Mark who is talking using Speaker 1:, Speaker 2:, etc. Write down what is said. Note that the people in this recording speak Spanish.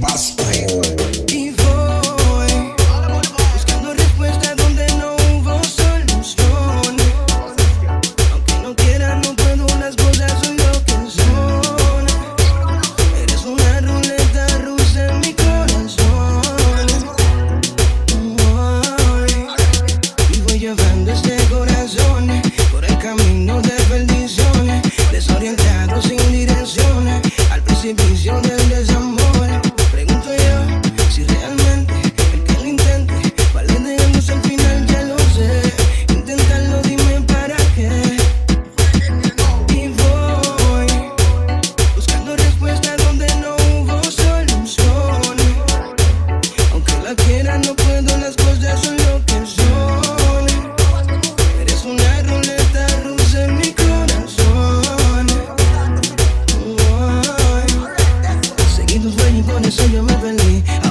Speaker 1: Y
Speaker 2: voy buscando respuestas donde no hubo solución. Aunque no quiera, no puedo, las cosas soy lo que son. Eres una ruleta rusa en mi corazón. Y voy llevando este corazón. con eso so me.